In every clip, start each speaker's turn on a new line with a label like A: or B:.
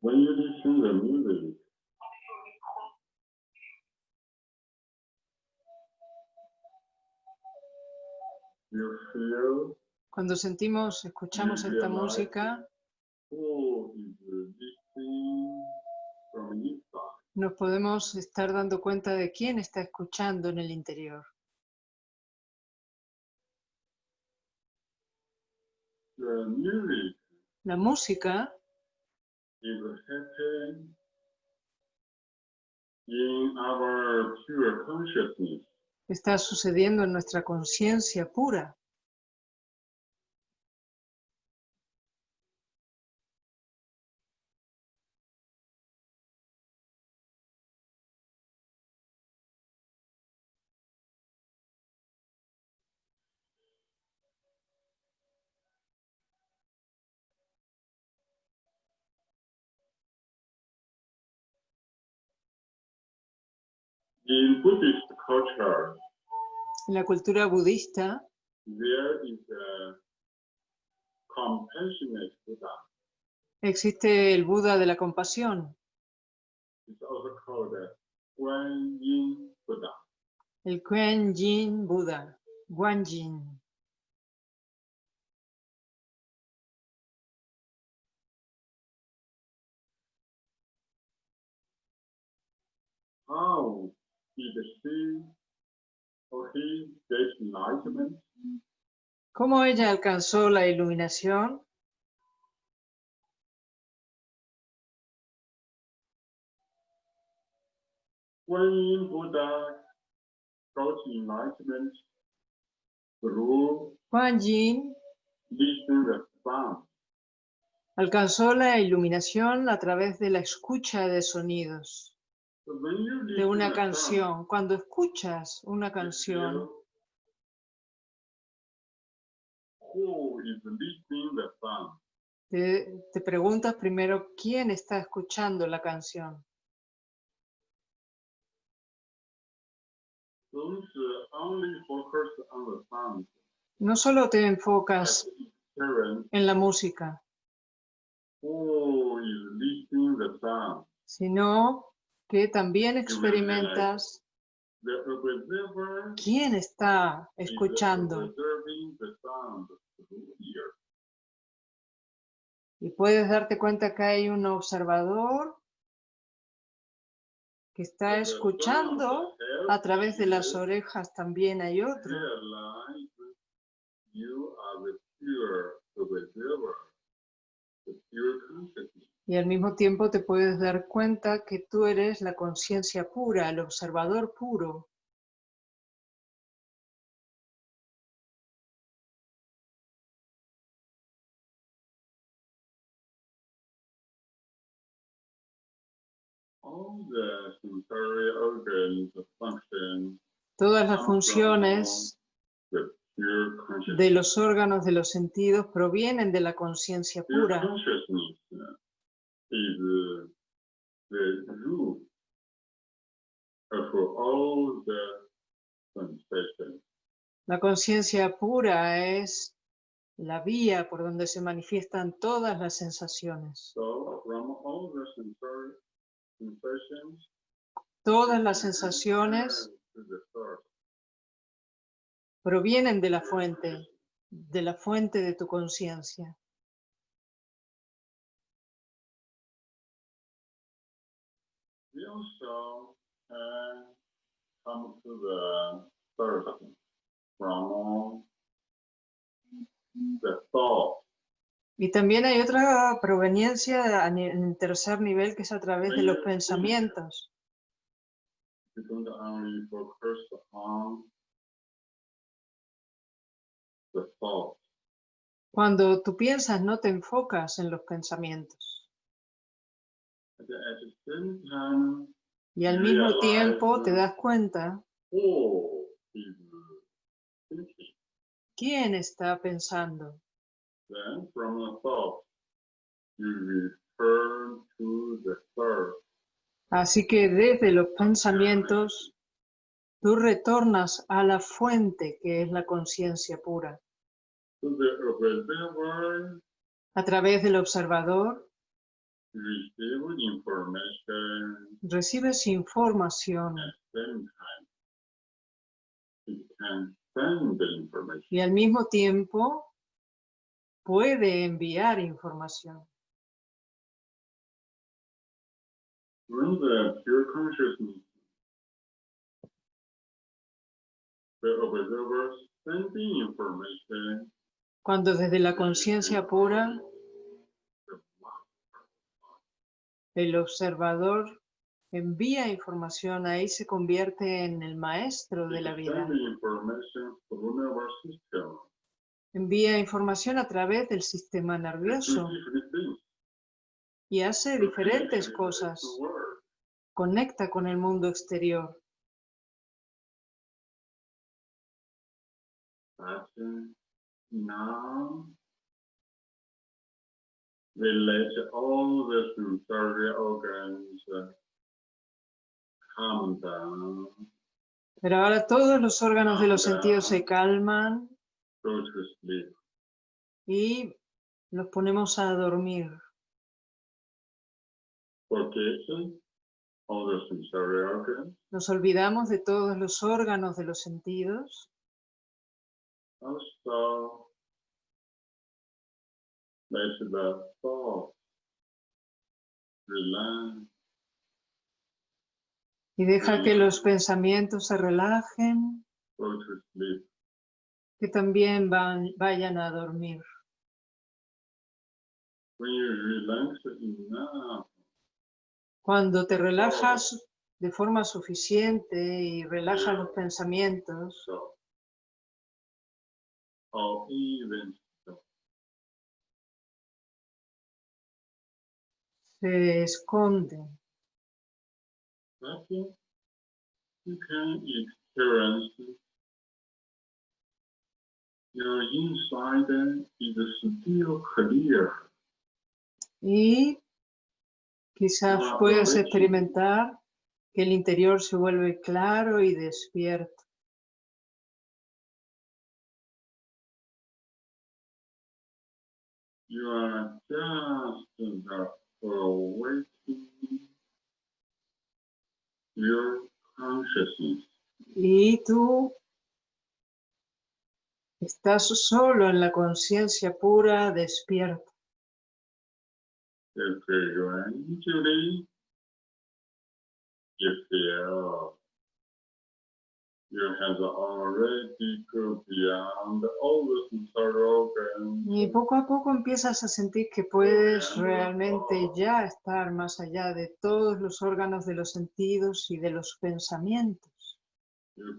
A: When you listen the music, you feel
B: Cuando sentimos, escuchamos esta música, nos podemos estar dando cuenta de quién está escuchando en el interior. La música está sucediendo en nuestra conciencia pura.
A: In Buddhist culture,
B: En la cultura budista
A: there is a compassionate Buddha.
B: existe el Buda de la compasión,
A: It's also called a Guan Yin Buddha.
B: el Kuan Yin Buda.
A: How
B: ¿Cómo ella alcanzó la iluminación?
A: Guan Yin
B: alcanzó la iluminación a través de la escucha de sonidos de una canción. Cuando escuchas una canción, te, te preguntas primero quién está escuchando la canción. No solo te enfocas en la música, sino que también experimentas. Quién está escuchando y puedes darte cuenta que hay un observador que está escuchando a través de las orejas también hay otro. Y al mismo tiempo te puedes dar cuenta que tú eres la conciencia pura, el observador puro. Todas las funciones de los órganos de los sentidos provienen de la conciencia pura.
A: Consciousness is the root of all the sensations.
B: La conciencia pura es la vía por donde se manifiestan todas las sensaciones.
A: So
B: Todas las sensaciones provienen de la fuente, de la fuente de tu conciencia.
A: We also uh, come to the third from the thought.
B: Y también hay otra proveniencia en tercer nivel que es a través de los pensamientos. Cuando tú piensas, no te enfocas en los pensamientos. Y al mismo tiempo te das cuenta quién está pensando. Así que desde los pensamientos, tú retornas a la fuente que es la conciencia pura. A través del observador, recibes información. Y al mismo tiempo puede enviar información. Cuando desde la conciencia pura
A: the
B: el observador envía información, ahí se convierte en el maestro de la vida. Envía información a través del sistema nervioso y hace diferentes cosas. Conecta con el mundo exterior.
A: Now let all the sensory organs calm down,
B: Pero ahora todos los órganos de los sentidos se calman y los ponemos a dormir. Nos olvidamos de todos los órganos de los sentidos.
A: Also, let the thoughts relax.
B: y deja que los pensamientos se relajen, que también van, vayan a dormir.
A: When you relax enough,
B: Cuando te relajas de forma suficiente y relajas los pensamientos, se esconden.
A: that you can experience your inside is still clear.
B: Y quizás
A: Wow,
B: puedas experimentar que el interior se vuelve claro y despierto.
A: You are just the your consciousness.
B: Y tú estás solo en la conciencia pura.
A: If you have already go beyond all the sensory organs,
B: Y poco a poco empiezas a sentir que puedes realmente ya estar más allá de todos los órganos de los sentidos y de los pensamientos.
A: you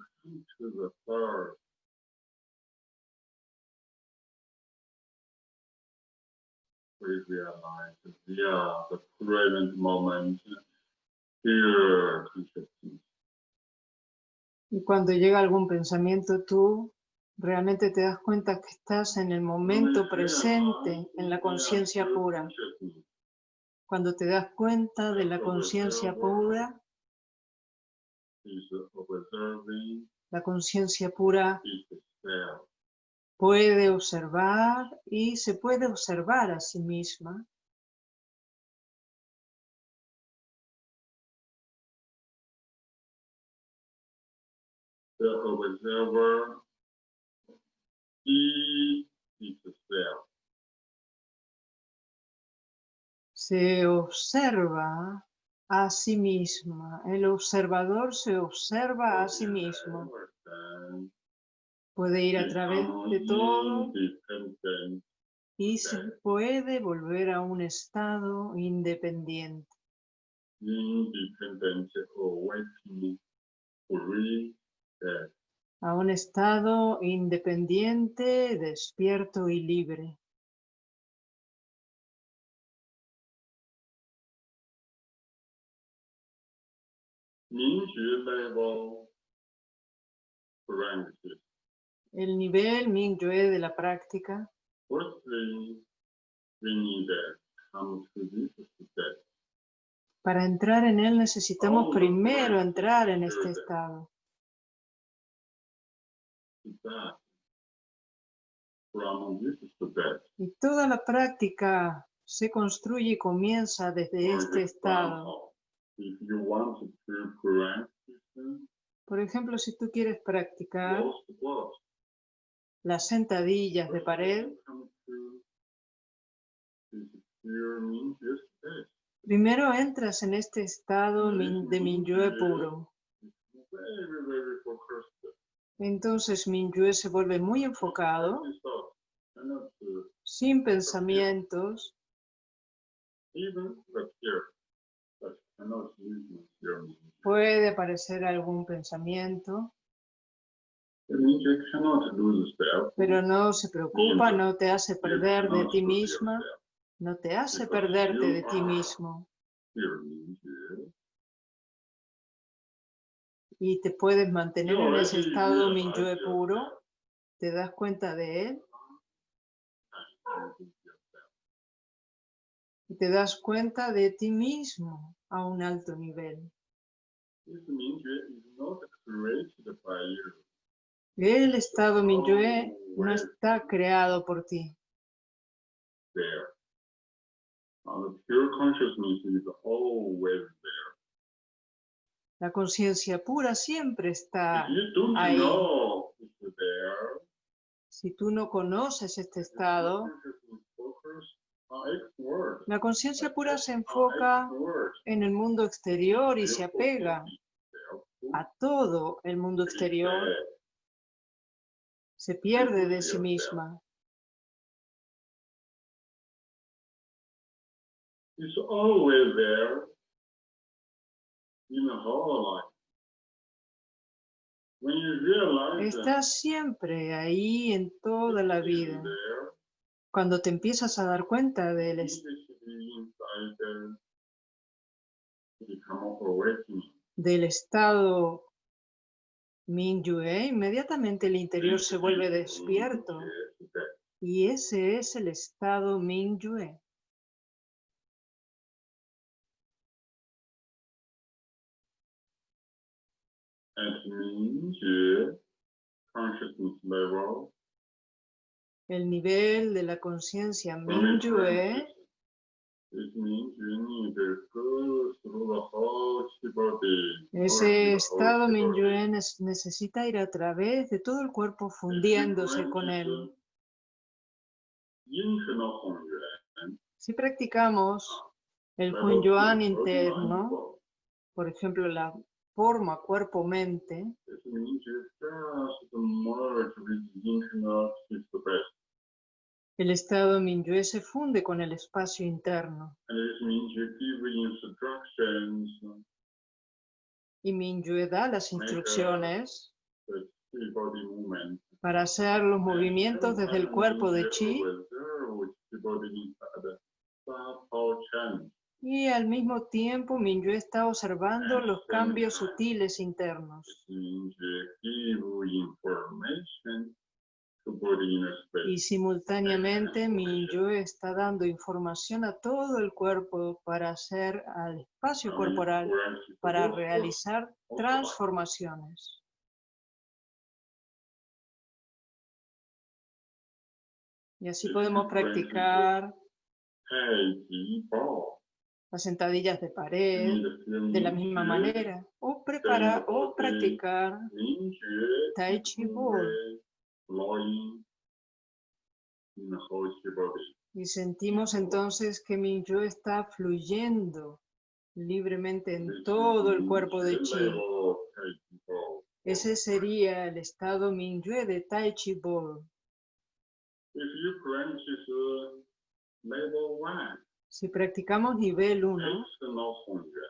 A: come
B: Y cuando llega algún pensamiento, tú realmente te das cuenta que estás en el momento presente, en la conciencia pura. Cuando te das cuenta de la conciencia pura, la conciencia pura puede observar y se puede observar a sí misma.
A: Itself.
B: Se observa a sí misma. El observador se observa a sí mismo. Puede ir a través de todo y se puede volver a un estado independiente. A un estado independiente, despierto y libre. El nivel Mingyue de la práctica, para entrar en él necesitamos primero entrar en este estado. Y toda la práctica se construye y comienza desde este estado. Por ejemplo, si tú quieres practicar las sentadillas de pared, primero entras en este estado de Minyue puro.
A: It's very, very focused.
B: Entonces Minyue se vuelve muy enfocado, sin pensamientos, puede aparecer algún pensamiento, pero no se preocupa, no te hace perder de ti misma, no te hace perderte de ti mismo y te puedes mantener en ese estado Minyue puro, te das cuenta de él y te das cuenta de ti mismo a un alto nivel. El estado Minyue no
A: Well,
B: está creado por ti.
A: there. And the pure consciousness is always there.
B: La conciencia pura siempre está. Ahí. Si tú no conoces este
A: the
B: estado, la conciencia pura se enfoca en el mundo exterior y se apega a todo el mundo exterior, se pierde de sí misma.
A: It's always there in the whole life. When you realize that
B: Está siempre ahí en toda la vida. Cuando te empiezas a dar cuenta del, del estado Minyue, inmediatamente el interior se vuelve despierto.
A: Yes, that
B: Y ese es el estado
A: Mingyue consciousness level,
B: El nivel de la conciencia
A: from its
B: Minyue
A: practice, it means you need to go through the whole body.
B: Ese estado Minyue nes- necesita ir a través de todo el cuerpo fundiéndose con él. Si practicamos el Hunyuan interno, por ejemplo, la forma cuerpo-mente, el estado Minyue se funde con el espacio interno. Y Minyue da las instrucciones
A: movement.
B: para hacer los movimientos desde el cuerpo de Chi y al mismo tiempo Minyue está observando los cambios sutiles internos. Y simultáneamente Minyue está dando información a todo el cuerpo para hacer al espacio corporal, para realizar transformaciones. Y así podemos practicar las sentadillas de pared de la misma manera o preparar o practicar Tai Chi Bo y sentimos entonces que mi yo está fluyendo libremente en todo el cuerpo de Chi. Ese sería el estado Minyue de Tai Chi Bo. Si practicamos nivel 1,
A: external Hongyuan,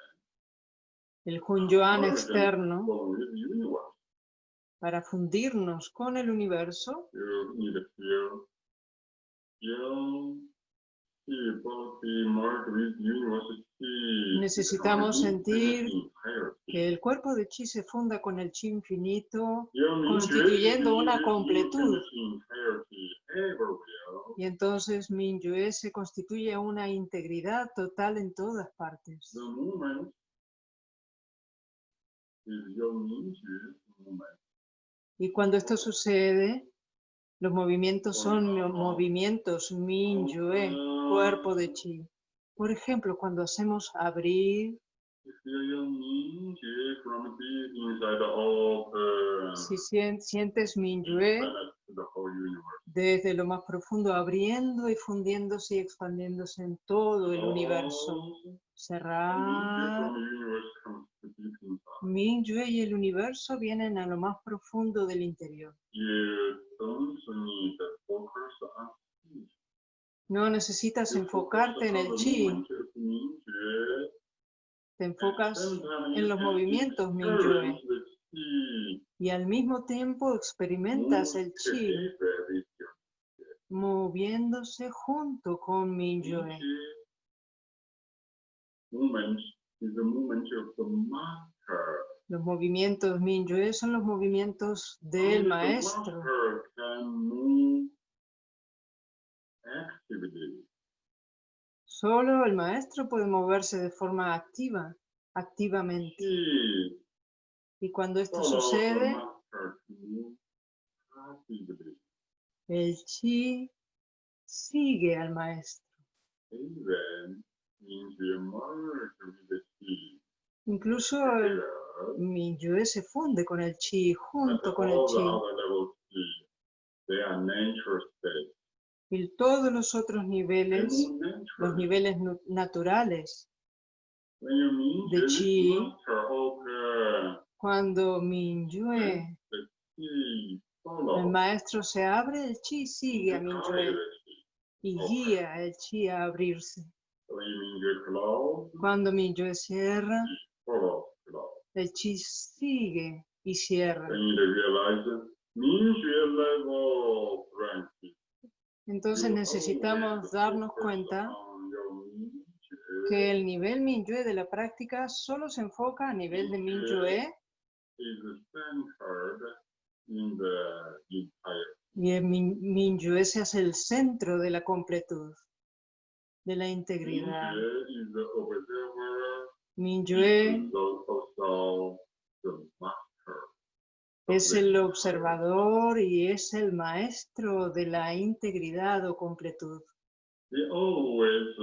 B: el Hunyuan externo, para fundirnos con el universo, Necesitamos sentir que el cuerpo de Chi se funda con el Chi infinito constituyendo una completud. y entonces Minyue se constituye una integridad total en todas partes. Y cuando esto sucede, Los movimientos son movimientos Minyue, cuerpo de chi. Por ejemplo, cuando hacemos abrir, si sien- sientes
A: whole universe.
B: desde lo más profundo, abriendo y fundiéndose y expandiéndose en todo el universo. Cerrar. Minyue y el universo vienen a lo más profundo del interior. No necesitas enfocarte en el chi, te enfocas en los movimientos Minyue y al mismo tiempo experimentas el chi moviéndose junto con Minyue.
A: Movement is the movement of the master.
B: Los movimientos Minyue son los movimientos del
A: Only
B: maestro. Solo el maestro puede moverse de forma activa, activamente. Y cuando esto sucede, el chi sigue al maestro.
A: Even
B: Incluso el Minyue se funde con el chi, junto con el chi. Y todos los otros niveles, los niveles naturales, de chi, cuando Minyue, el maestro se abre, el chi sigue a Minyue y guía el chi a abrirse. Cuando Minyue cierra,
A: follow, close.
B: el chi sigue y cierra. Entonces necesitamos darnos cuenta que el nivel Minyue de la práctica solo se enfoca a nivel de Minyue y el Min- Minyue se hace el centro de la completud, de la integridad. Minyue es el observador y es el maestro de la integridad o completud.
A: They always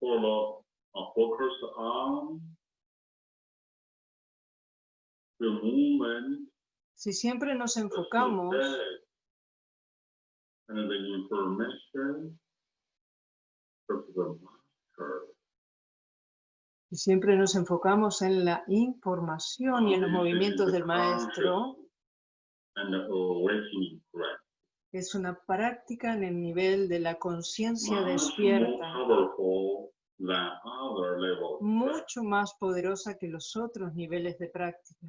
A: follow a focus on the movement
B: Si siempre nos enfocamos si siempre nos enfocamos en la información y en los movimientos del maestro, es una práctica en el nivel de la conciencia despierta, mucho más poderosa que los otros niveles de práctica.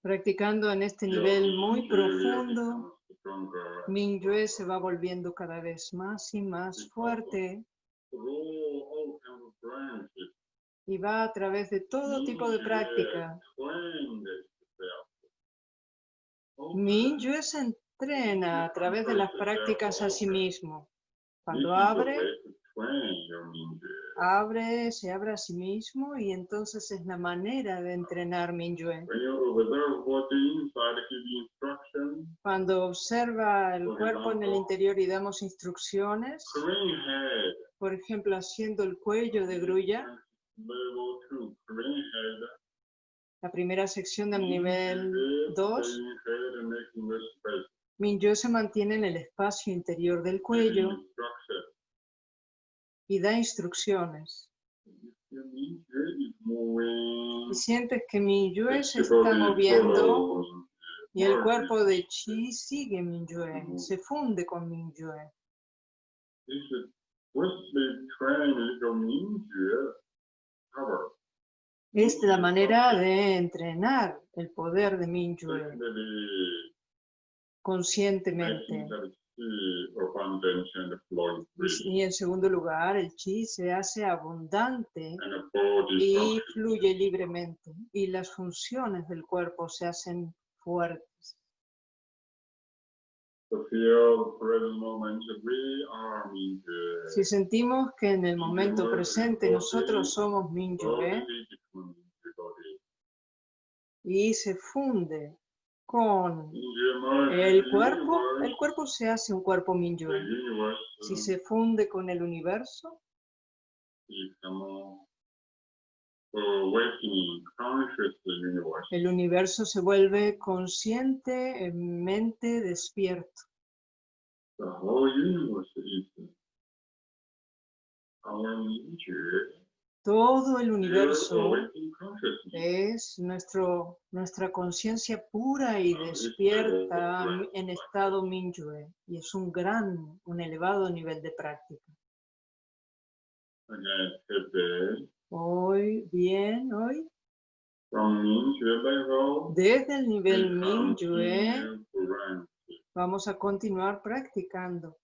B: Practicando en este nivel muy profundo, Minyue se va volviendo cada vez más y más fuerte. Y va a través de todo tipo de práctica. Minyue se entrena a través de las prácticas a sí mismo. Cuando abre, abre, se abre a sí mismo y entonces es la manera de entrenar
A: instruction,
B: Cuando observa el cuerpo en el interior y damos instrucciones, por ejemplo, haciendo el cuello de grulla, la primera sección del nivel 2,
A: Crane head and making the space.
B: Minyue se mantiene en el espacio interior del cuello. Y da instrucciones. Y sientes que Minyue se está moviendo y el cuerpo de Chi sigue Minyue, se funde con Minyue.
A: Power.
B: Es la manera de entrenar el poder de Minyue
A: Secondly,
B: conscientemente.
A: Free.
B: Y en segundo lugar, el chi se hace abundante y fluye libremente y las funciones del cuerpo se hacen fuertes. Si sentimos que en el momento presente nosotros somos
A: body.
B: y se funde con el cuerpo, el cuerpo se hace un cuerpo
A: universe
B: Si se funde con el universo, el universo se vuelve consciente, en mente despierto.
A: The whole universe is
B: Todo el universo es nuestro, nuestra conciencia pura y despierta en estado Mingyue. Y es un gran, un elevado nivel de práctica. Hoy, bien, hoy, desde el nivel Mingyue vamos a continuar practicando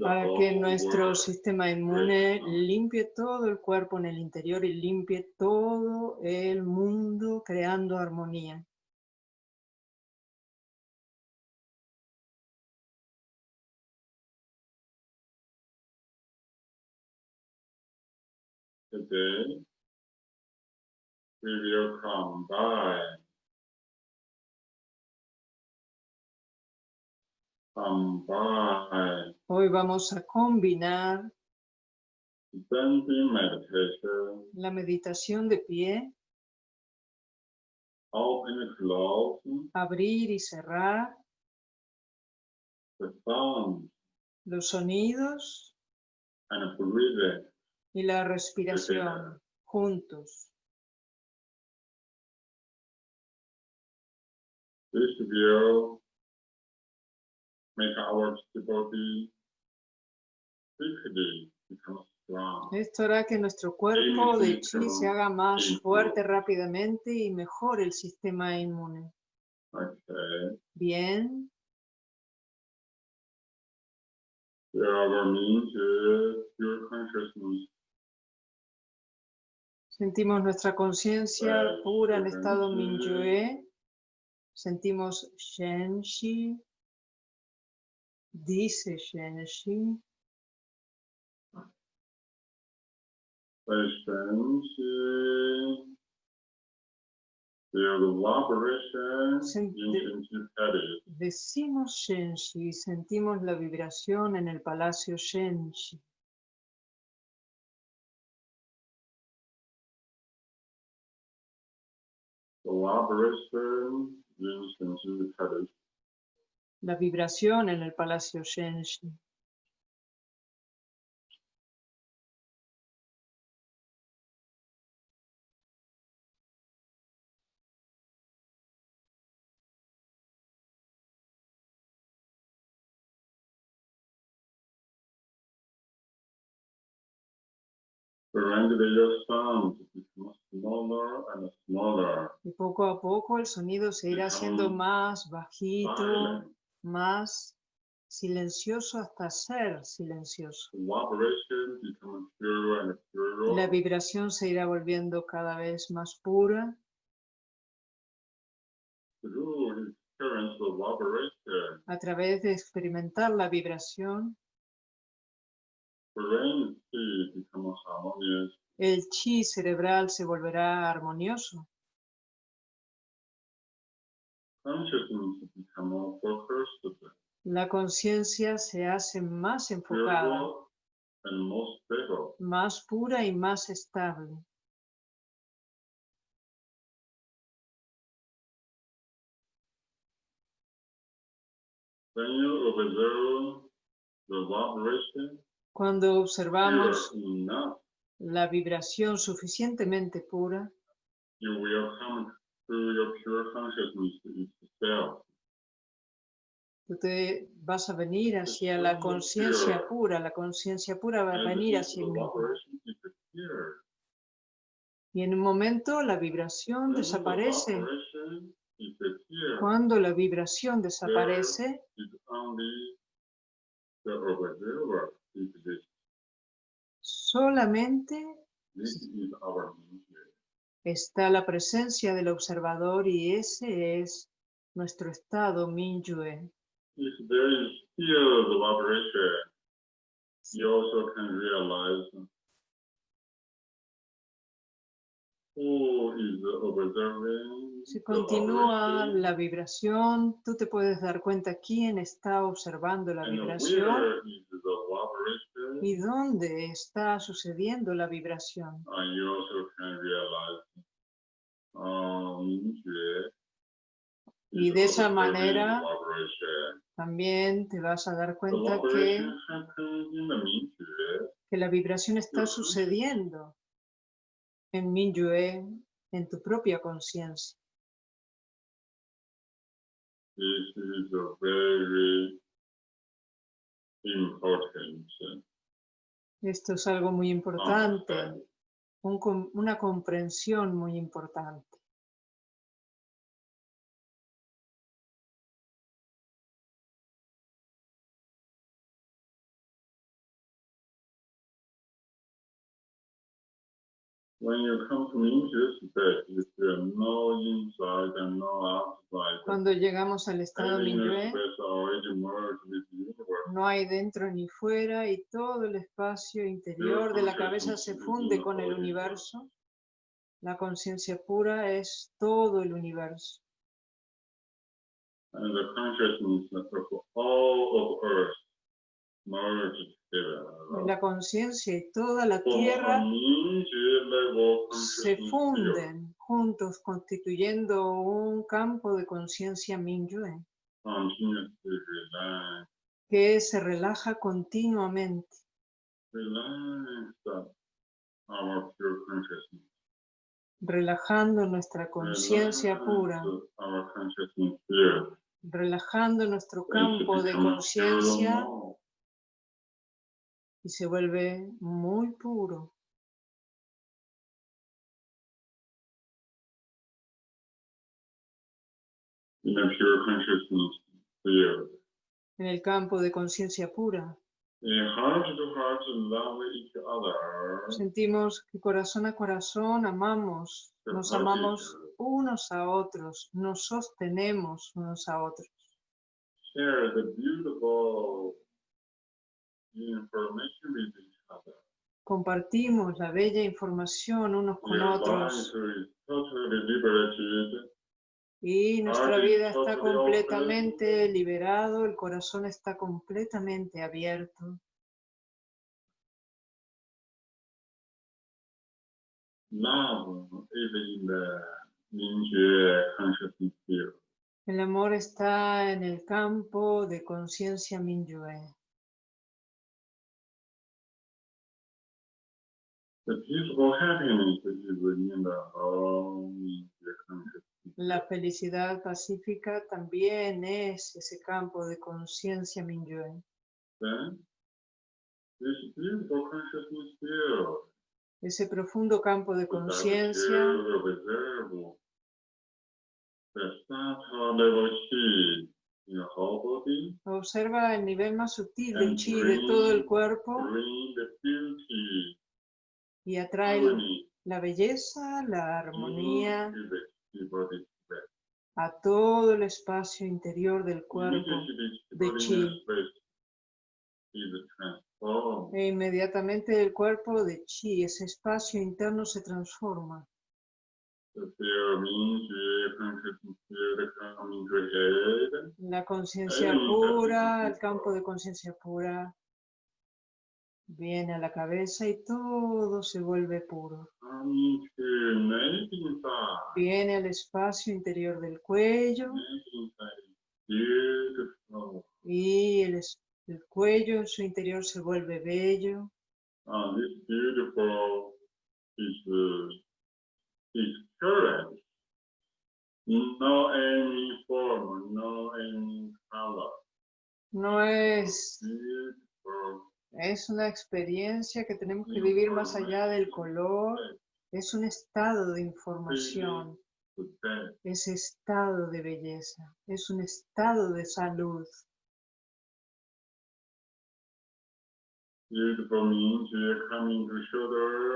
B: para que nuestro sistema inmune limpie todo el cuerpo en el interior y limpie todo el mundo creando armonía.
A: Today, we will combine combine
B: Hoy vamos a combinar
A: meditation,
B: la meditación de pie,
A: open and close,
B: abrir y cerrar,
A: the sound
B: los sonidos
A: and breathing.
B: y la respiración juntos.
A: This
B: Esto hará que nuestro cuerpo de chi se haga más fuerte rápidamente y mejore el sistema inmune. Bien,
A: consciousness.
B: sentimos nuestra conciencia pura en estado Mingyue. Sentimos Shenshi. Dice Shenshi.
A: Head.
B: Decimos Shenshi y sentimos la vibración en el palacio Shenshi.
A: Head.
B: La vibración en el palacio Shenshi. Y poco a poco el sonido se irá haciendo más bajito. Más silencioso hasta ser silencioso. La vibración se irá volviendo cada vez más pura. A través de experimentar la vibración, el chi cerebral se volverá armonioso. La conciencia se hace más enfocada, más pura y más estable.
A: Vibration,
B: Cuando observamos la vibración suficientemente pura,
A: To your pure consciousness itself.
B: tú te vas a venir hacia la conciencia pura, la conciencia pura va a venir hacia
A: disappears,
B: Y en un momento la vibración desaparece. Cuando la vibración desaparece, solamente
A: This is our nature.
B: Está la presencia del observador y ese es nuestro estado Minyue.
A: If there is still the vibration, You also can realize who is observing.
B: Si continúa la vibración, tú te puedes dar cuenta quién está observando la vibración y dónde está sucediendo la vibración.
A: And you also can realize
B: Y
A: is
B: de esa manera también te vas a dar cuenta que, que la vibración está sucediendo en Minyue, en tu propia conciencia.
A: This is a very important
B: Esto es algo muy importante. Un una comprensión muy importante. Cuando llegamos al estado
A: the universe.
B: no hay dentro ni fuera y todo el espacio interior de la cabeza se funde con el universo. La conciencia pura es todo el universo.
A: And the consciousness of all of Earth merged.
B: La conciencia y toda la tierra se funden juntos constituyendo un campo de conciencia Minyue que se relaja continuamente, relajando nuestra conciencia pura, relajando nuestro campo de conciencia y se vuelve muy puro. En el campo de conciencia pura sentimos que corazón a corazón amamos, nos amamos unos a otros, nos sostenemos unos a otros.
A: Share the beautiful information with each other.
B: Compartimos la bella información unos con otros. y nuestra vida está completamente liberado, el corazón está completamente abierto. El amor está en el campo de conciencia Minyue. La felicidad pacífica también es ese campo de conciencia
A: field.
B: Ese profundo campo de conciencia observa el nivel más sutil del chi de todo el cuerpo y atrae la belleza, la armonía a todo el espacio interior del cuerpo de chi.
A: transformed.
B: e inmediatamente el cuerpo de chi, ese espacio interno se transforma. La conciencia pura, el campo de conciencia pura, viene a la cabeza y todo se vuelve puro. Viene al espacio interior del cuello y el, el cuello en su interior se vuelve bello.
A: No any form, no any color.
B: No es. Es una experiencia que tenemos que vivir más allá del color, es un estado de información, es estado de belleza, es un estado de salud.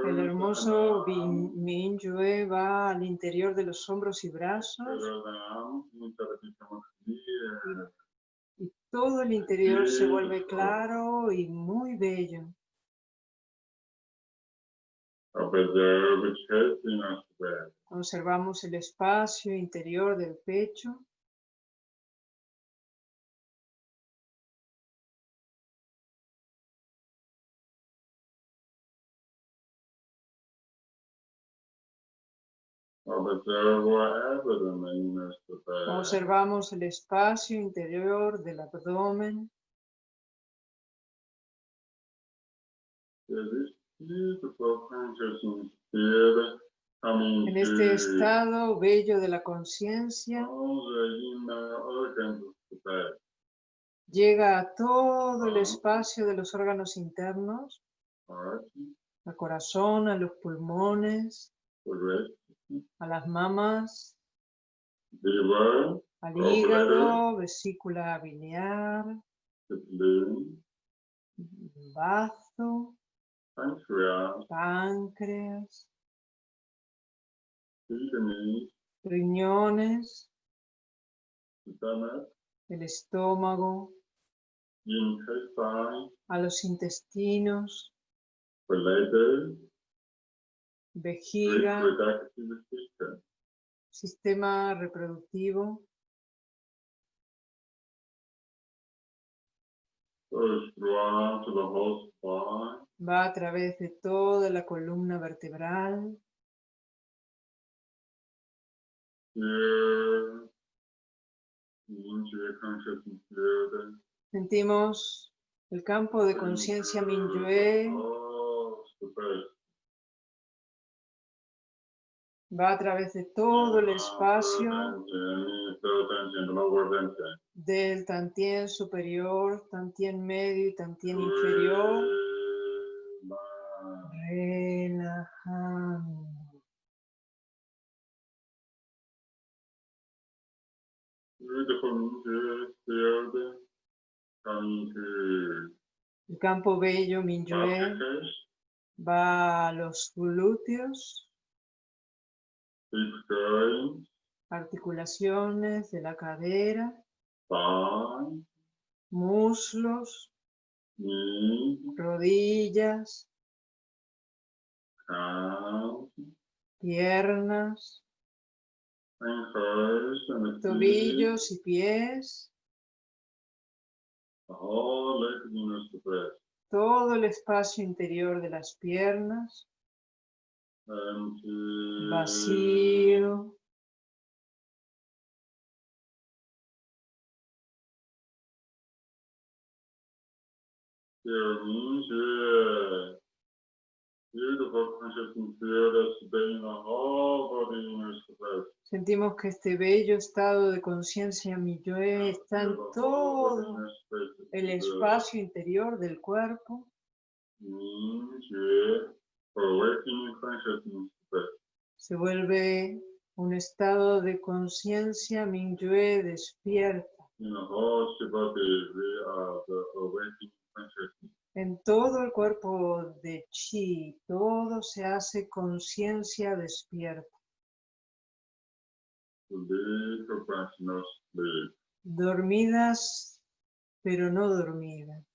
B: El hermoso Minyue va al interior de los hombros y brazos
A: Shoulder down, inside become clear.
B: Todo el interior se vuelve claro y muy bello. Observamos el espacio interior del pecho. Observamos el espacio interior del abdomen. En este estado bello de la conciencia, llega a todo el espacio de los órganos internos, al corazón, a los pulmones, a las mamas,
A: liver,
B: al hígado, vesícula biliar, bazo,
A: pancreas,
B: páncreas, riñones, el estómago, a los intestinos, vejiga, sistema reproductivo, va a través de toda la columna vertebral, sentimos el campo de conciencia Minyue. Va a través de todo el espacio. Del tantien superior, tantien medio y tantien inferior, relajando. El campo bello Minyue va a los glúteos, articulaciones de la cadera, muslos,
A: knees,
B: rodillas,
A: calves,
B: piernas, tobillos y pies, todo el espacio interior de las piernas. Vacío,
A: to breath.
B: sentimos que este bello estado de conciencia Minyue está en todo el espacio interior del cuerpo, Se vuelve un estado de conciencia Minyue despierta.
A: Consciousness.
B: En todo el cuerpo de Chi, todo se hace conciencia despierta. Dormidas, pero no dormidas.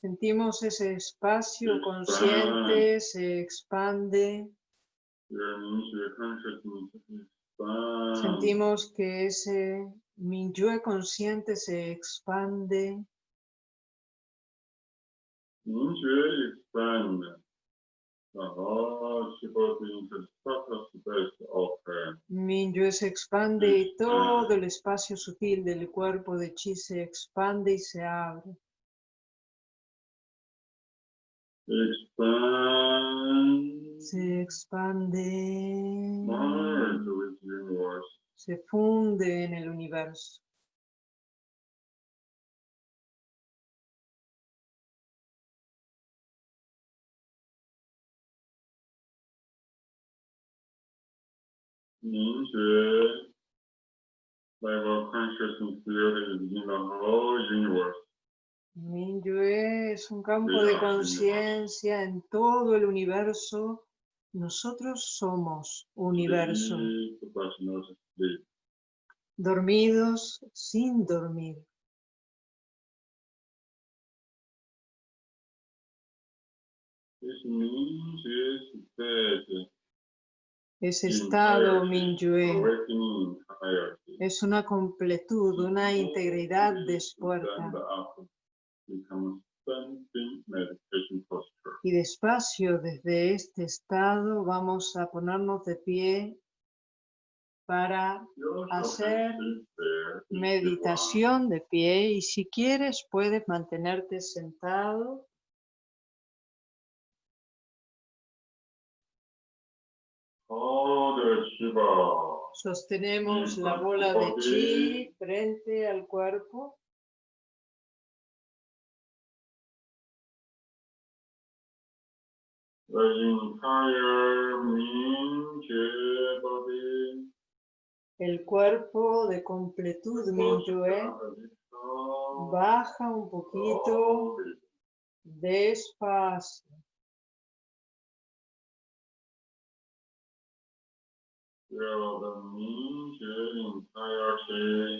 B: Sentimos ese espacio
A: Expande.
B: consciente, se expande. Sentimos que ese Minyue consciente se expande.
A: You
B: Minyue se expande y todo el espacio sutil del cuerpo de Chi se expande y se abre. Se expande. Se funde en el universo.
A: Means you level consciousness field is in the whole universe.
B: Minyue es un campo de conciencia en todo el universo. Nosotros somos universo,
A: sleep.
B: dormidos sin dormir. Ese estado
A: entirety,
B: Minyue es una completud, una integridad despierta. Y despacio desde este estado vamos a ponernos de pie para Hacer meditación de pie. Y si quieres puedes mantenerte sentado Sostenemos la bola de chi frente al cuerpo.
A: The entire.
B: El cuerpo de completud Minyue baja un poquito despacio.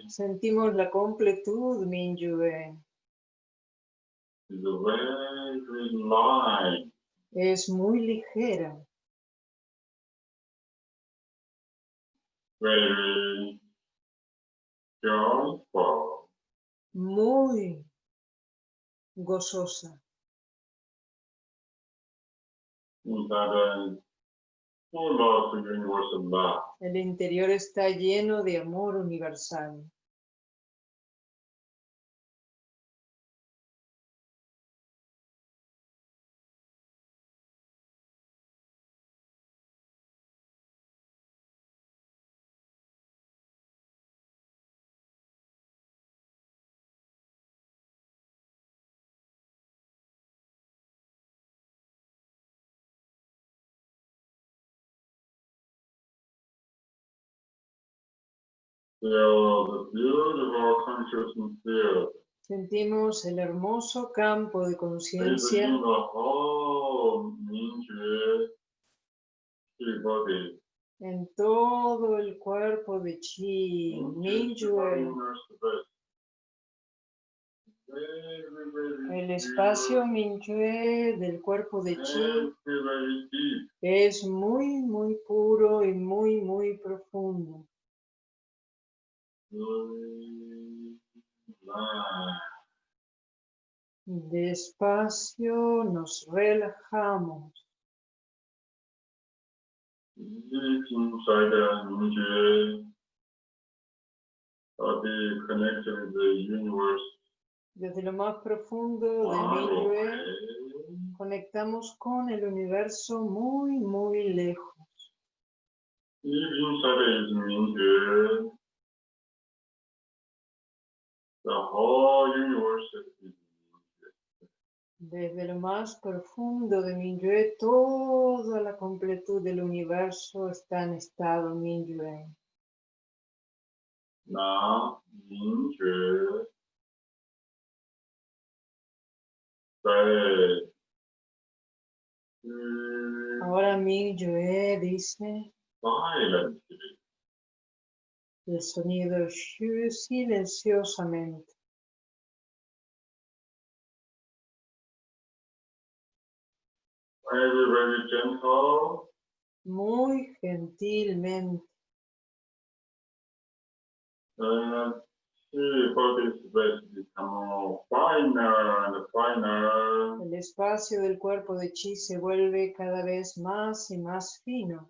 B: Sentimos la completud Minyue. Es muy ligera, muy gozosa
A: full of universal love.
B: El interior está lleno de amor universal. Sentimos el hermoso campo de conciencia en todo el cuerpo de Chi,
A: very
B: El espacio
A: pure,
B: Minyue del cuerpo de Chi es muy, muy puro y muy, muy profundo. Despacio nos relajamos. Desde lo más profundo de Minyue
A: away.
B: conectamos con el universo muy, muy lejos.
A: The whole universe is
B: Desde lo más profundo de Minyue, toda la completud del universo está en estado Minyue.
A: now mm,
B: Ahora Minyue dice
A: Silently.
B: El sonido silenciosamente.
A: Very, very gentle.
B: Muy gentilmente.
A: Finer and finer.
B: El espacio del cuerpo de Chi se vuelve cada vez más y más fino.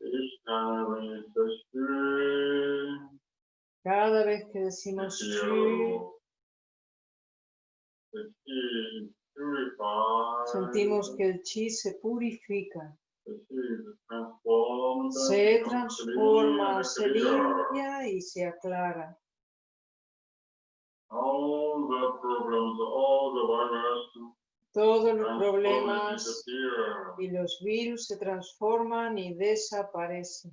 B: Cada vez que decimos
A: feel the chi purified.
B: sentimos que el Chi se purifica, se transforma, se limpia y se aclara. Todos los problemas y los virus se transforman y desaparecen.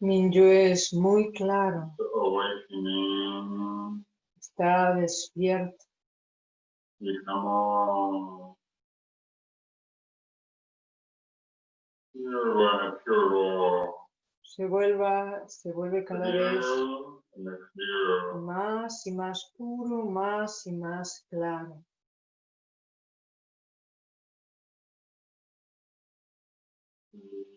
B: Minyue es muy claro, está despierto, se, vuelva, se vuelve cada vez más y más puro, más y más claro.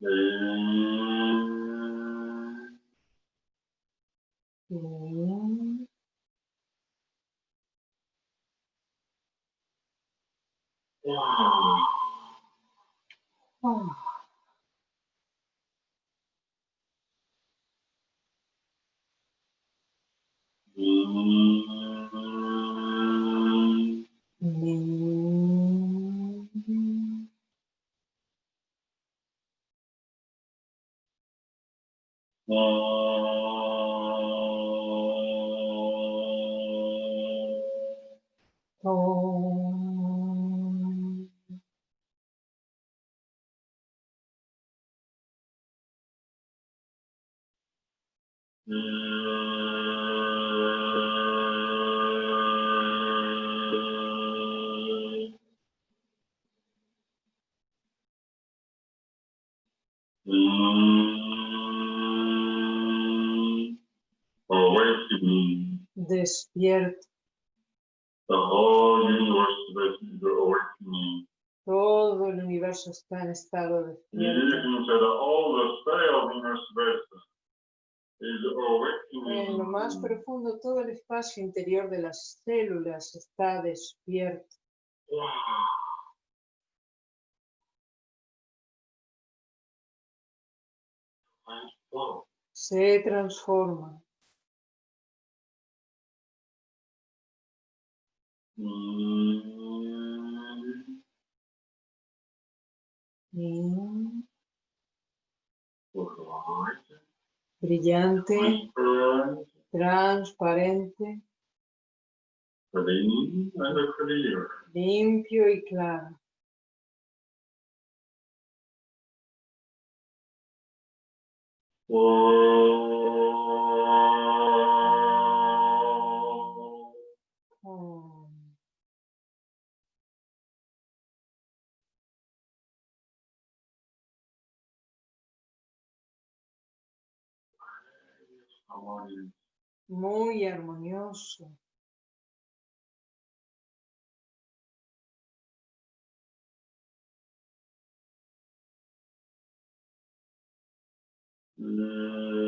B: Bien. Despierto. Todo el universo está en estado despierto. En lo más profundo, todo el espacio interior de las células está despierto. Se transforma. Brillante,
A: Transparent,
B: transparente, limpio y claro. Muy armonioso.
A: Mm.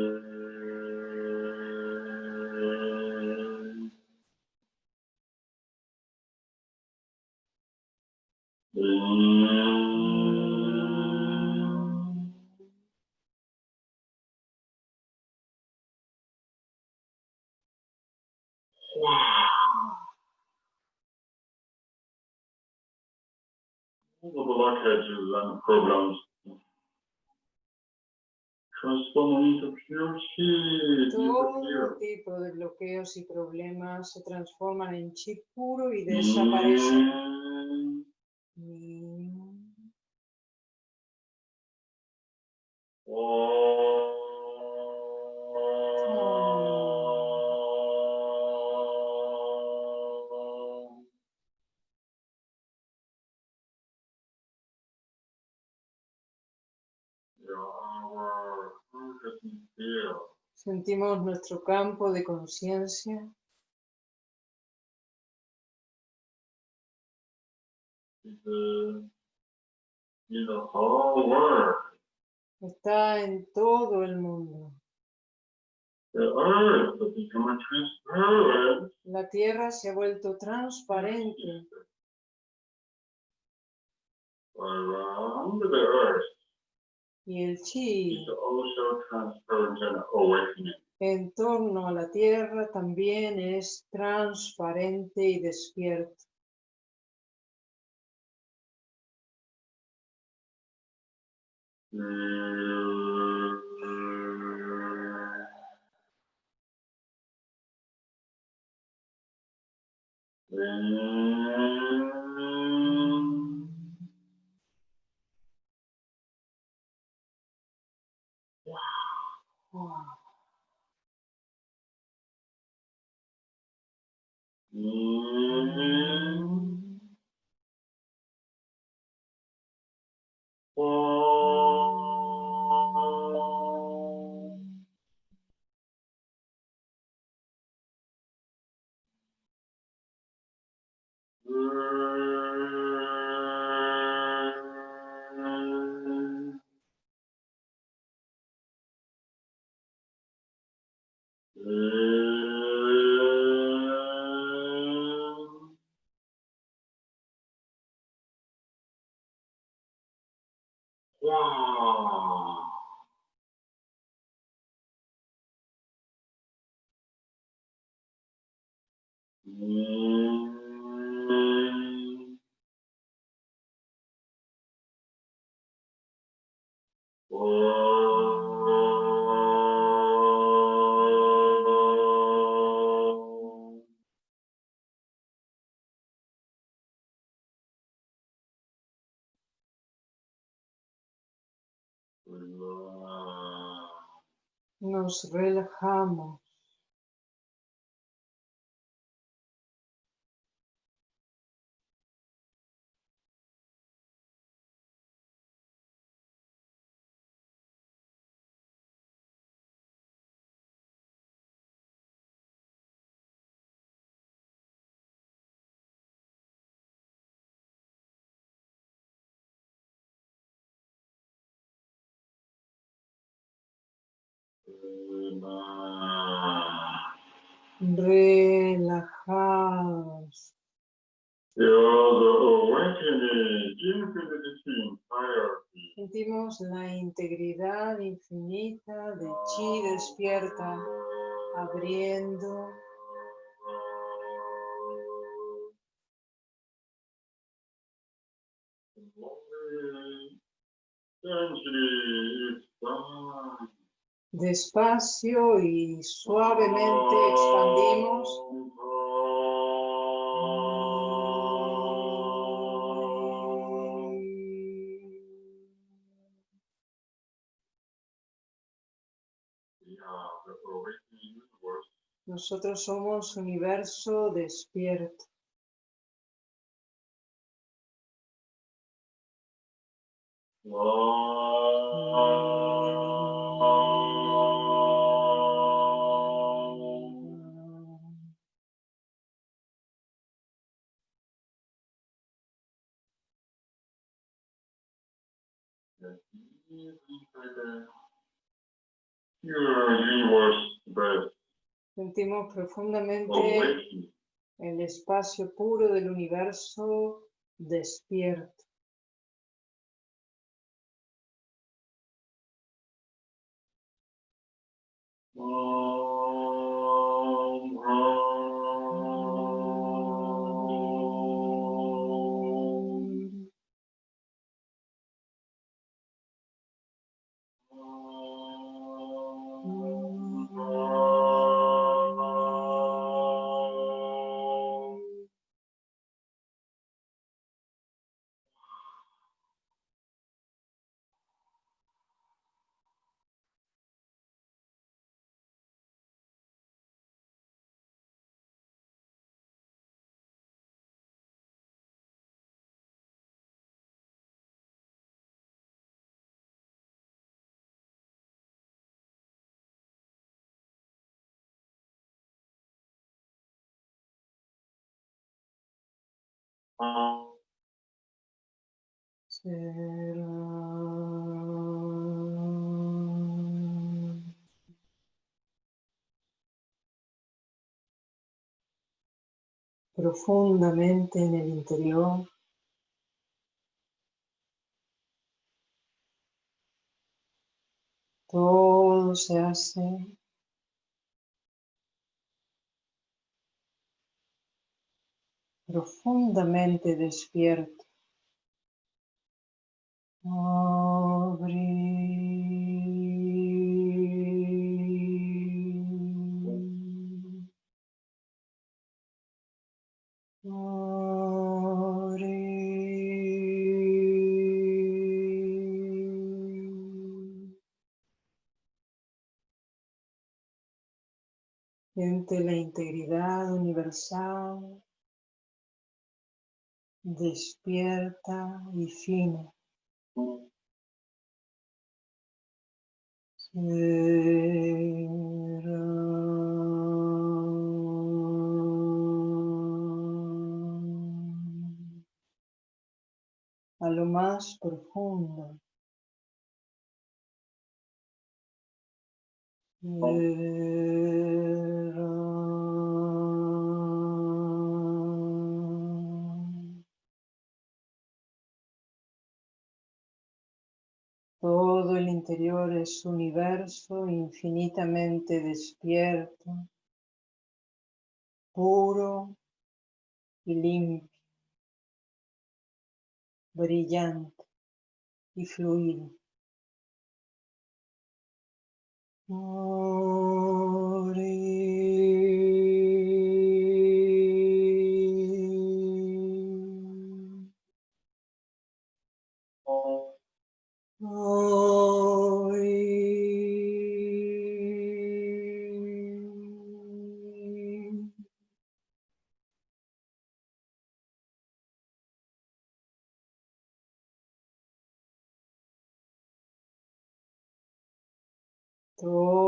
A: And transform into pure heat,
B: Todo tipo de bloqueos y problemas se transforman en chi puro y desaparecen.
A: Mm.
B: Mm.
A: Oh. Sentimos nuestro campo de conciencia está en todo el mundo. La tierra se ha vuelto transparente y el chi en torno a la tierra también es transparente y despierto. Wow. Nos relajamos.
B: Entirety.
A: Sentimos la integridad infinita de chi despierta, abriendo
B: it's done.
A: Despacio y suavemente expandimos. Nosotros somos universo despierto. Sentimos profundamente el espacio puro del universo despierto.
B: Ah. Profundamente en el interior. Todo se hace profundamente despierto. Siente la integridad universal despierta y fina. A lo más profundo. Interior es universo infinitamente despierto, puro y limpio, brillante y fluido.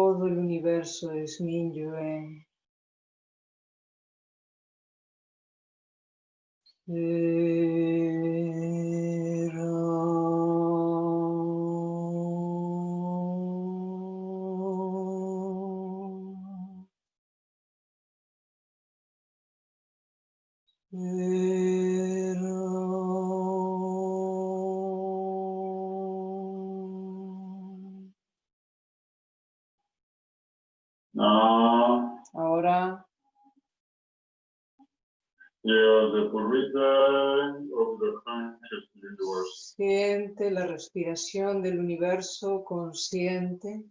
B: Todo el universo es Minyue.
A: now,
B: siente la respiración del universo consciente.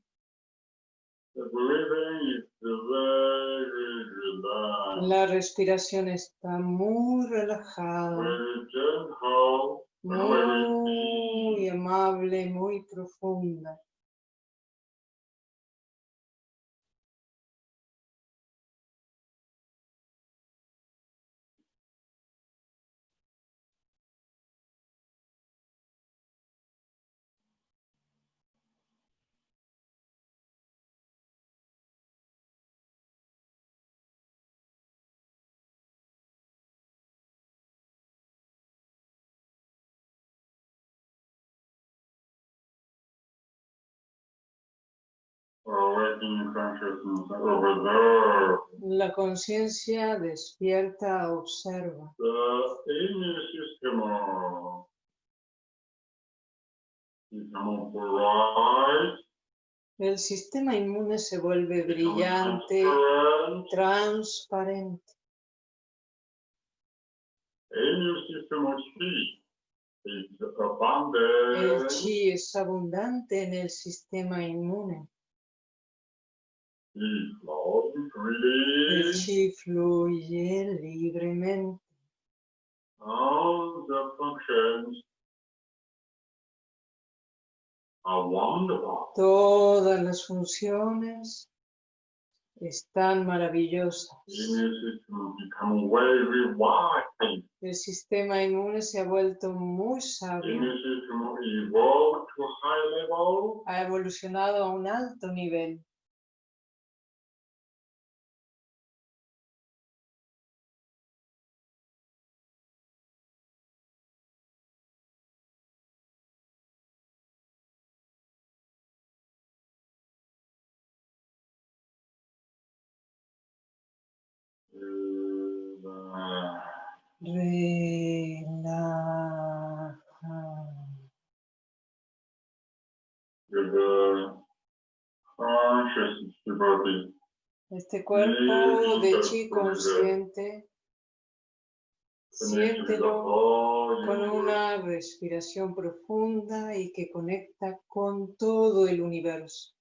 A: The breathing is very relaxed,
B: La respiración está muy relajada,
A: very gentle, very
B: muy
A: deep.
B: amable, muy profunda. La conciencia despierta observa. El sistema inmune se vuelve brillante,
A: transparent.
B: transparente. El chi es abundante en el sistema inmune. El chi fluye libremente.
A: All the functions are wonderful.
B: Todas las funciones están maravillosas. El sistema inmune se ha vuelto muy sabio, ha evolucionado a un alto nivel. Este cuerpo de chi consciente, siéntelo con una respiración profunda y que conecta con todo el universo.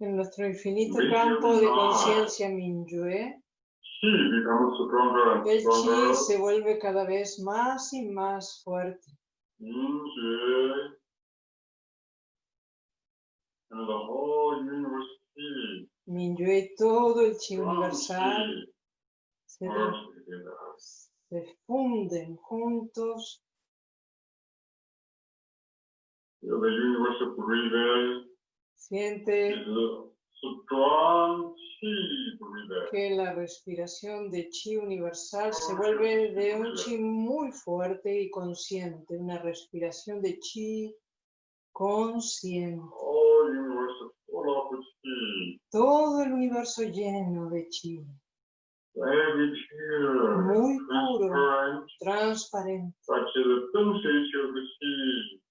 B: En nuestro infinito campo de
A: God.
B: conciencia Minyue, el chi se vuelve cada vez más y más fuerte. Minyue. Y todo el chi universal se, se funden juntos.
A: Breathing
B: Siente. Que la respiración de chi universal se vuelve de un chi muy fuerte y consciente, una respiración de chi consciente. Todo el universo lleno de chi, muy puro,
A: transparent,
B: transparente.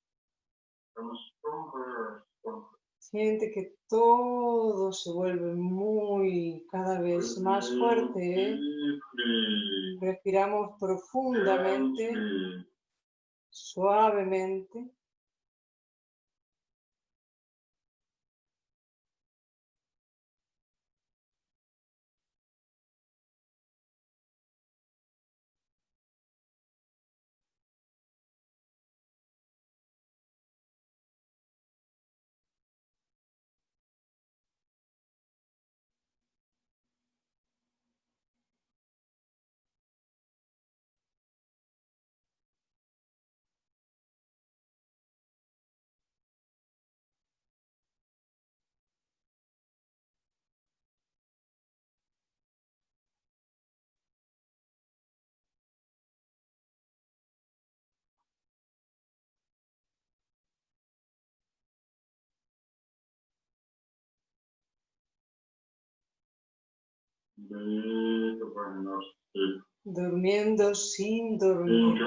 B: Siente que todo se vuelve muy, cada vez más fuerte. ¿eh? Respiramos profundamente, suavemente. Durmiendo sin dormir.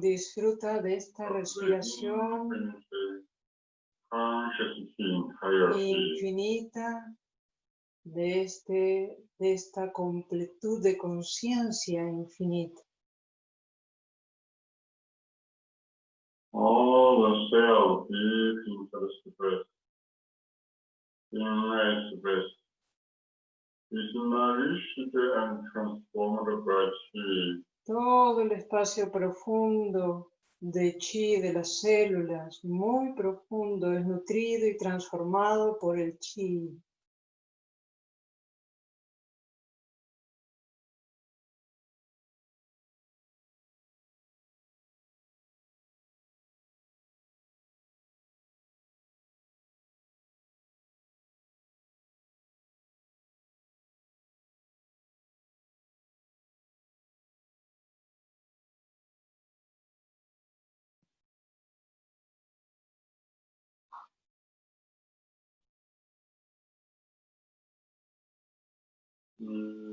B: Disfruta de esta respiración infinita, de, este, de esta completud de conciencia infinita.
A: All the
B: Todo el espacio profundo de chi de las células, muy profundo, es nutrido y transformado por el chi.
A: Mm.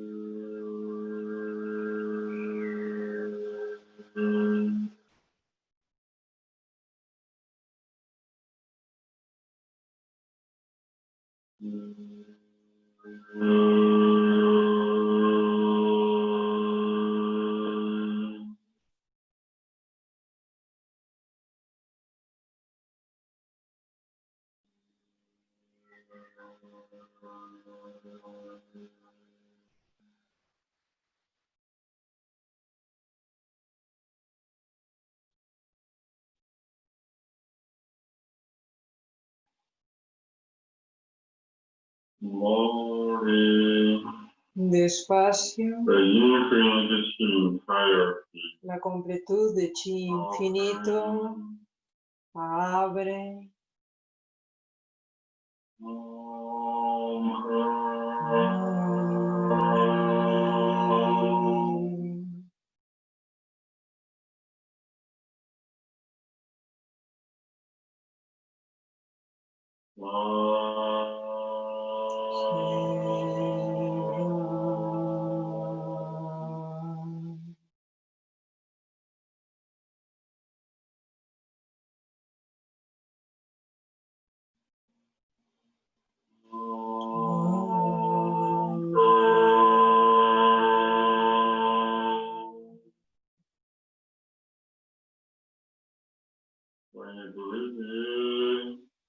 B: Despacio,
A: the infinite entirety.
B: la completud de chi infinito abre.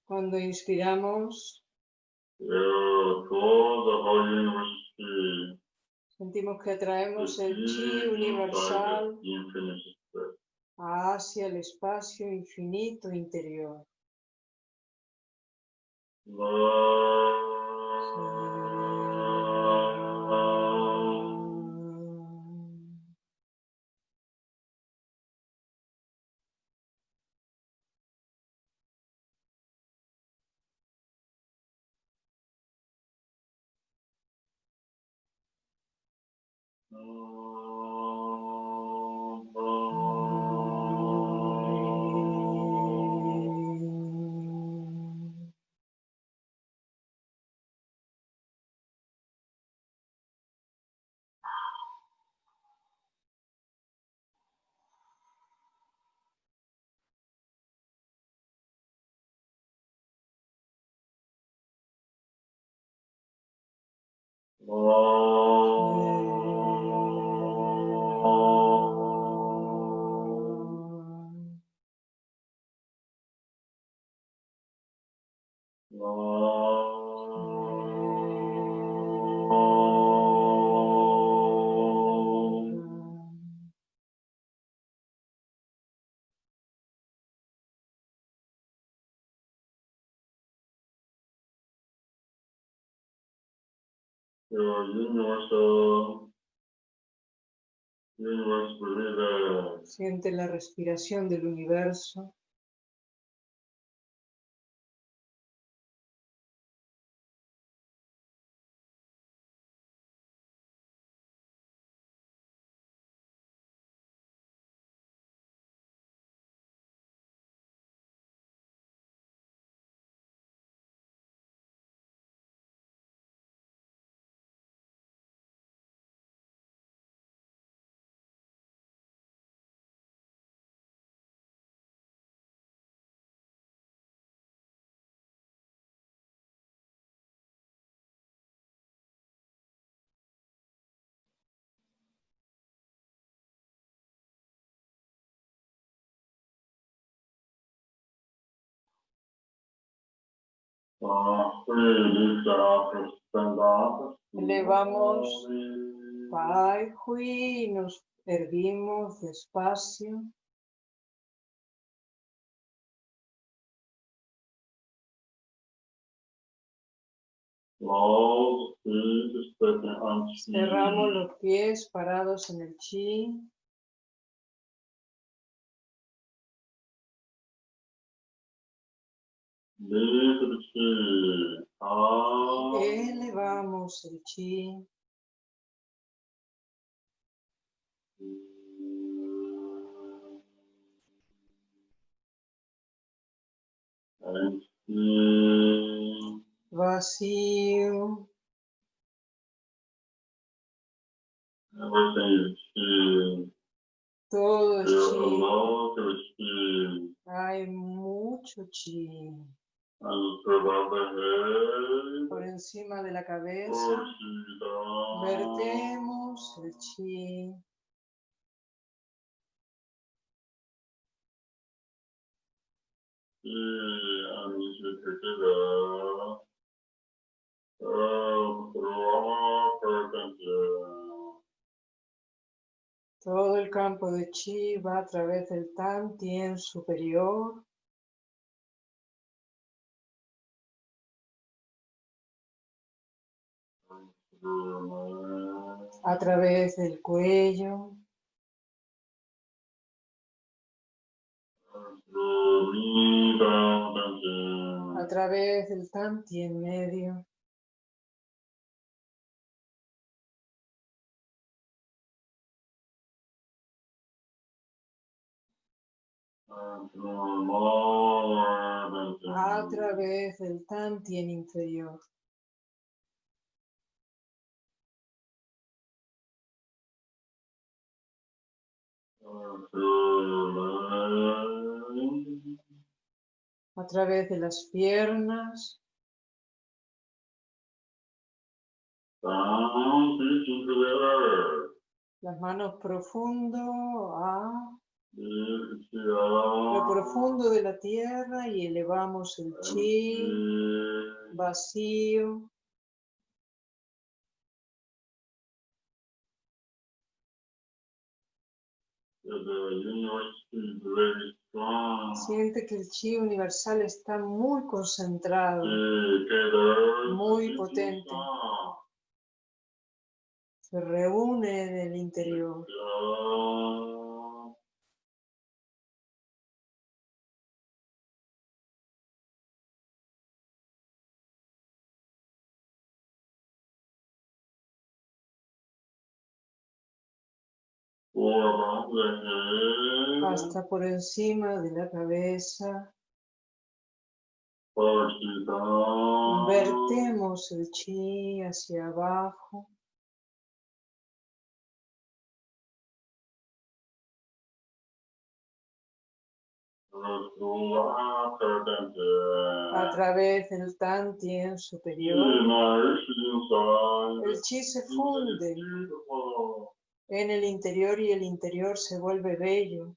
B: Cuando inspiramos, sentimos que atraemos
A: the
B: el chi universal hacia el espacio infinito interior.
A: Your
B: Siente la respiración del universo. Elevamos. Pai Hui, nos erguimos despacio. Cerramos los pies parados en el chi. Elevamos el chi.
A: And see.
B: Vacío.
A: everything is chi.
B: Todo es
A: There's a
B: chi.
A: lot of chi.
B: Hay mucho chi. Por encima de la cabeza. Vertemos el chi. Todo el campo de chi va a través del Tan Tien superior a través del cuello, a través del Tan Tien medio, a través del Tan Tien inferior. A través de las piernas, las manos profundo a. Lo profundo de la tierra y elevamos el chi vacío Siente que el chi universal está muy concentrado, muy potente. Se reúne en el interior. Hasta por encima de la cabeza. Vertemos el chi hacia abajo. A través del Tan Tien superior, el chi se funde en el interior y el interior se vuelve bello.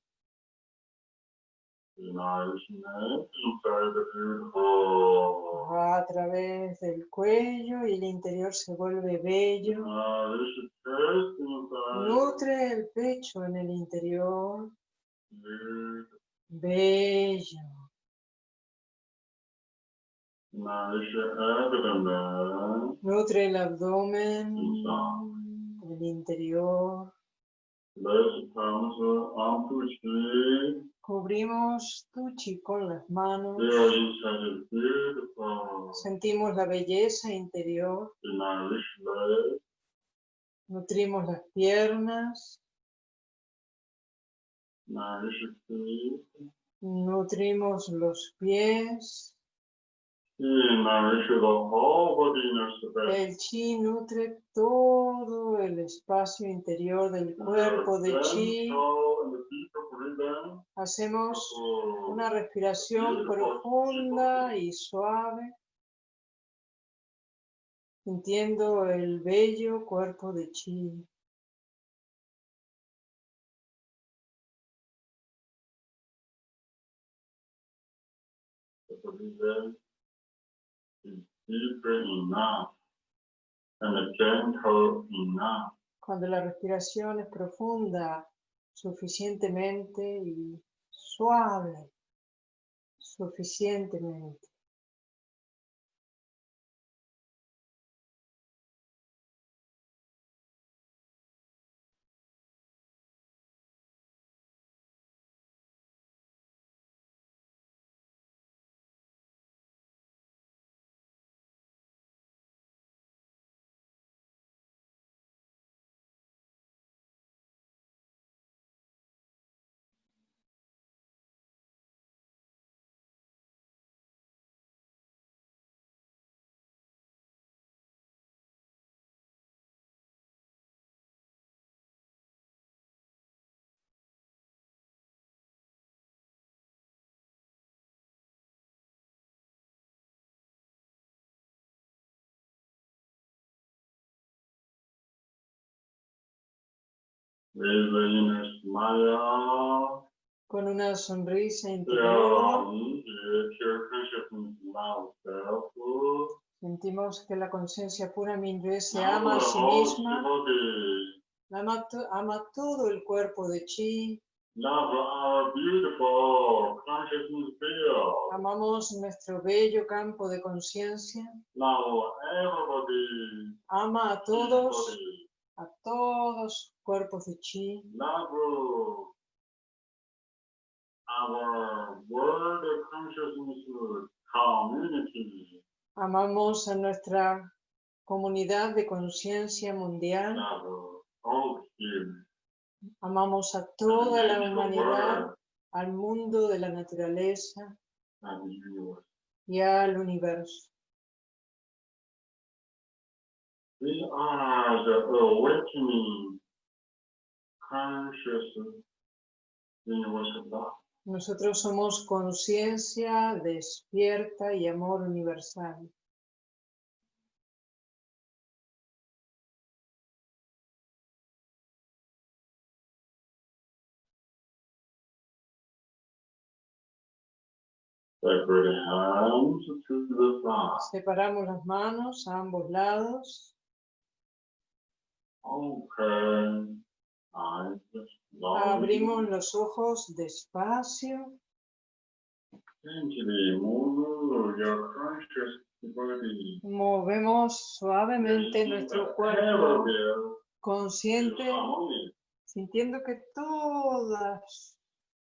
B: A través del cuello y el interior se vuelve bello. Nutre el pecho en el interior. Bello. Nutre el abdomen, el interior. Cubrimos tu chi con las manos. Sentimos la belleza interior. Nutrimos las piernas. Nutrimos los pies. El chi nutre todo el espacio interior del cuerpo de chi. Hacemos una respiración profunda y suave, sintiendo el bello cuerpo de chi. Cuando la respiración es profunda, suficientemente y suave, suficientemente. Con una sonrisa interior.
A: Loves self.
B: Sentimos que la conciencia pura Minyue se ama a sí misma, ama, ama todo el cuerpo de Chi,
A: field.
B: amamos nuestro bello campo de conciencia, ama a todos. A todos cuerpos de Chi,
A: Love our world consciousness community.
B: amamos a nuestra comunidad de conciencia mundial, amamos a toda la humanidad, al mundo de la naturaleza y al universo.
A: We are the awakening conscious universal love.
B: Nosotros somos conciencia despierta y amor universal. Separamos las manos a ambos lados. Abrimos los ojos despacio. Movemos suavemente nuestro cuerpo consciente, sintiendo que todos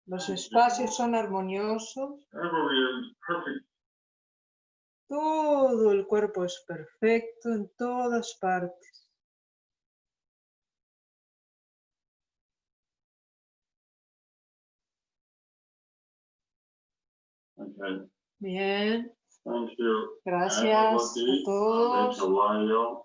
B: los espacios son armoniosos.
A: Everywhere is perfect.
B: Todo el cuerpo es perfecto en todas partes. Bien,
A: Thank you.
B: gracias a todos.